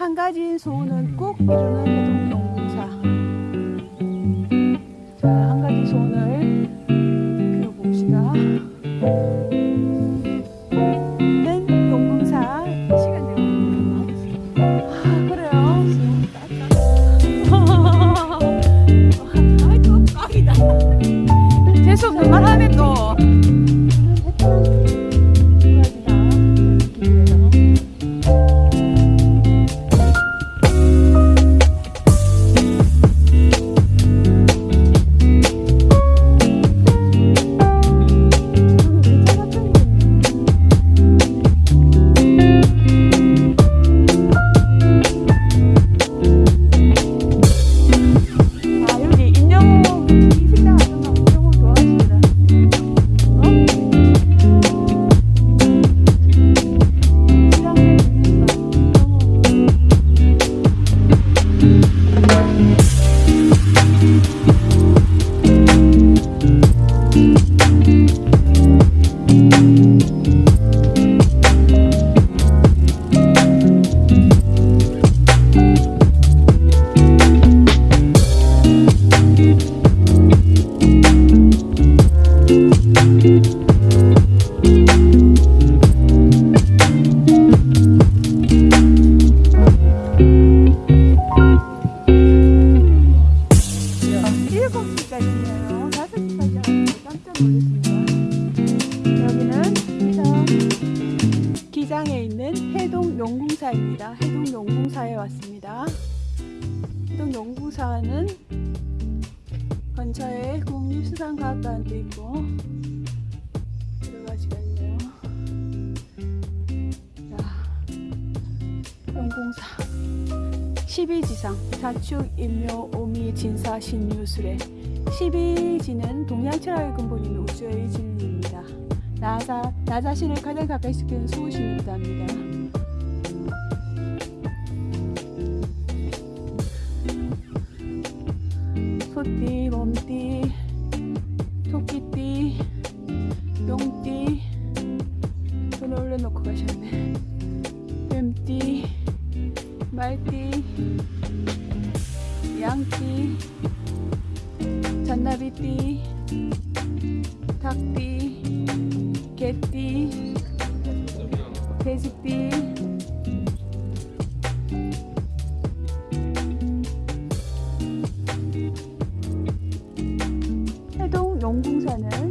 한 가지 소원은 꼭 이루는 노동농사. 자, 한 가지 근처에 국립수산과학관도 있고 여러 가지가 있네요. 자, 영공사. 12지상 자축, 임묘, 오미, 진사, 신유술의 12지는 동양철학의 근본인 우주의 진리입니다. 나자, 나 자신을 가장 가까이 시키는 소신이기도 합니다. 소띠. Humpty 풍선을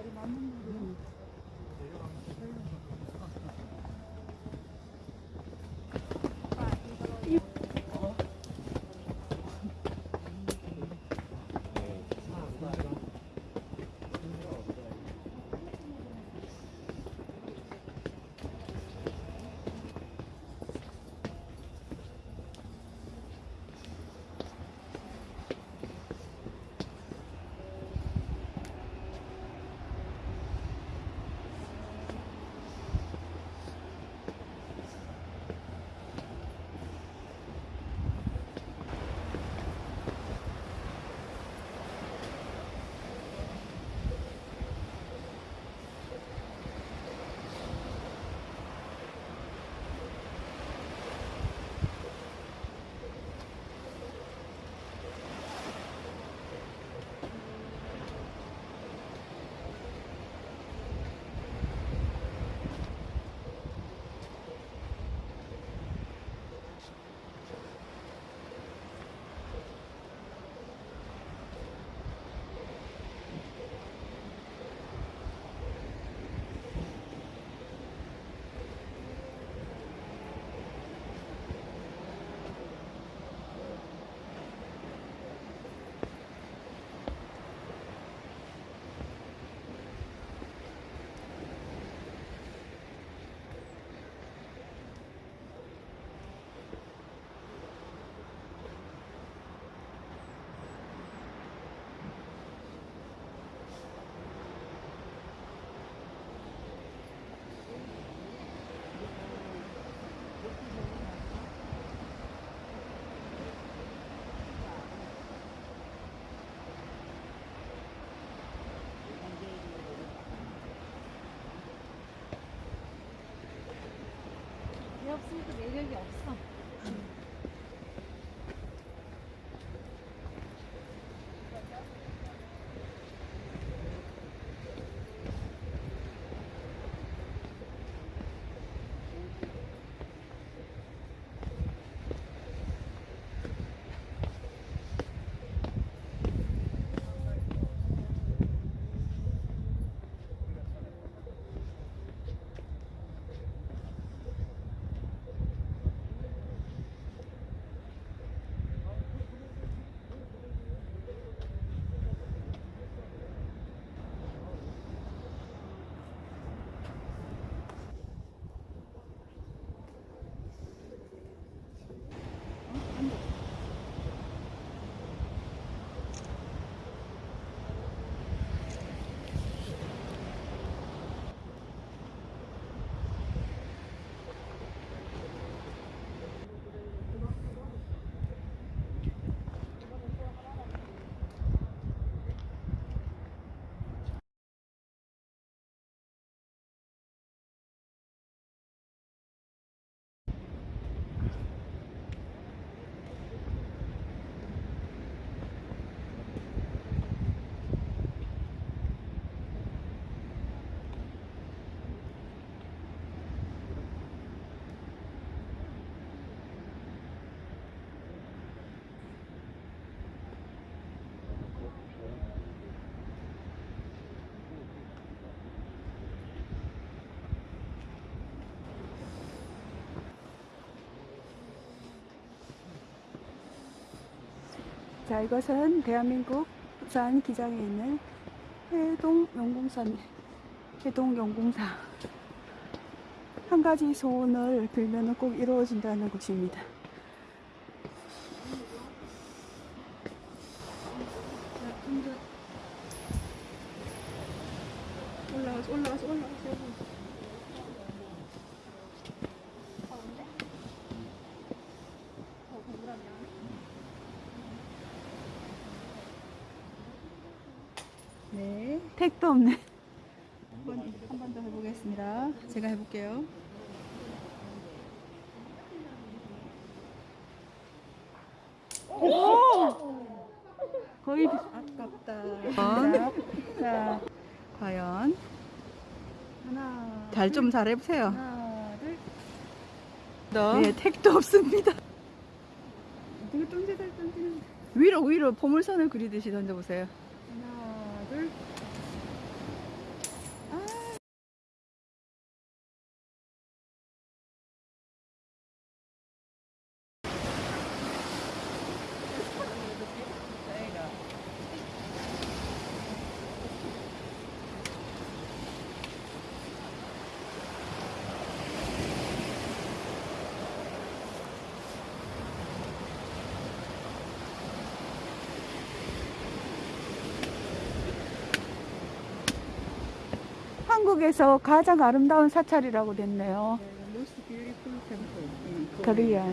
말이 맞는 거예요. 없으니까 매력이 없어. 자, 이것은 대한민국 부산 기장에 있는 해동 용궁산, 해동 용궁사. 한 가지 소원을 빌면 꼭 이루어진다는 곳입니다. 올라가서, 올라가서, 올라가서. 네, 택도 없네. 한 번 더 해보겠습니다. 제가 해볼게요. 오! 거의 비- 아깝다. 자, 자, 과연 하나, 잘 좀 잘해보세요. 하나, 둘. 네, 택도 없습니다. 이거 던지다 던지는. 위로 위로 포물선을 그리듯이 던져보세요. 하나, 둘. 한국에서 가장 아름다운 사찰이라고 됐네요. 코리아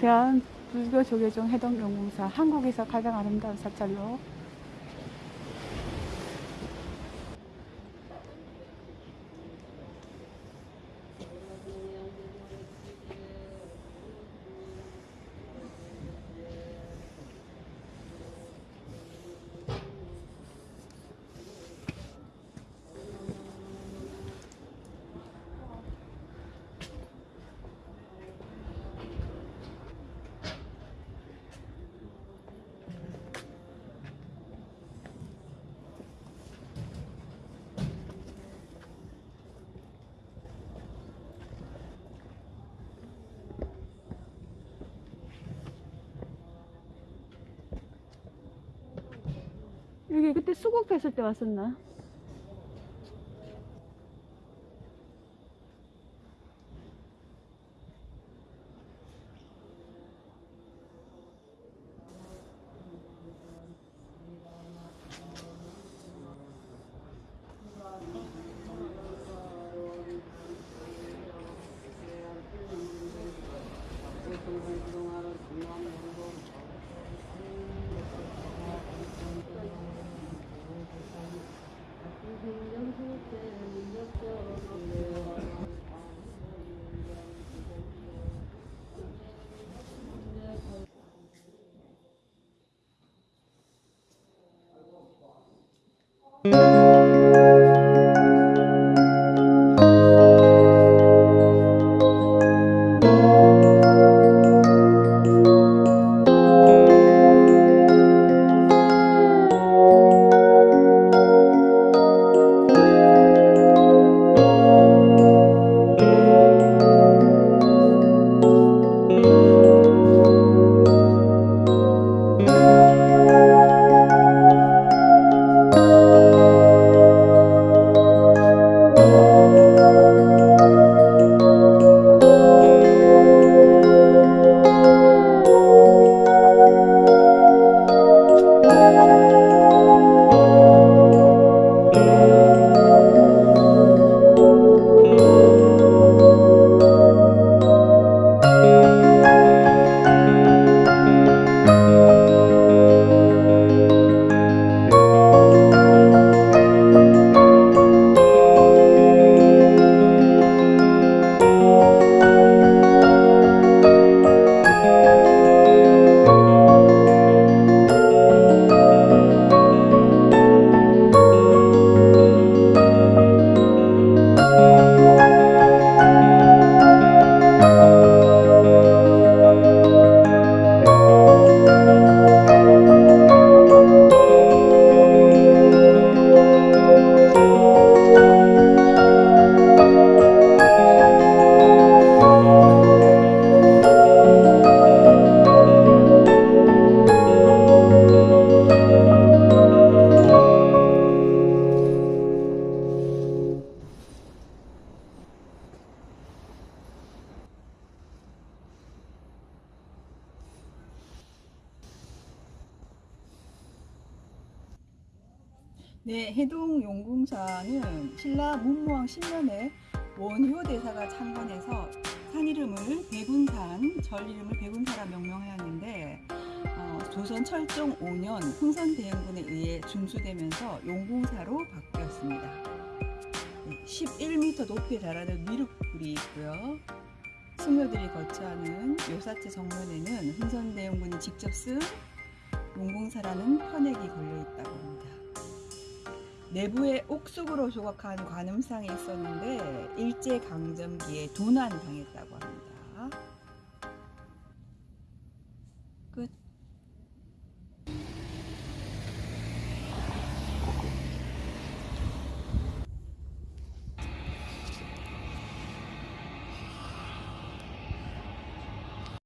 대한 불교 조계종 해동용궁사 한국에서 가장 아름다운 사찰로 여기 그때 수국 폈을 때 왔었나? Música 네, 해동 용궁사는 신라 문무왕 10년에 원효 대사가 창건해서 산 이름을 백운산, 절 이름을 백운사라 명명하였는데 어, 조선 철종 5년 흥선 대행군에 의해 중수되면서 용궁사로 바뀌었습니다. 네, 11m 높이에 달하는 미륵불이 있고요. 승려들이 거처하는 요사체 정면에는 흥선대행군이 직접 쓴 용궁사라는 편액이 걸려 있다고 합니다. 내부에 옥숙으로 조각한 관음상이 있었는데 일제 강점기에 도난당했다고 합니다.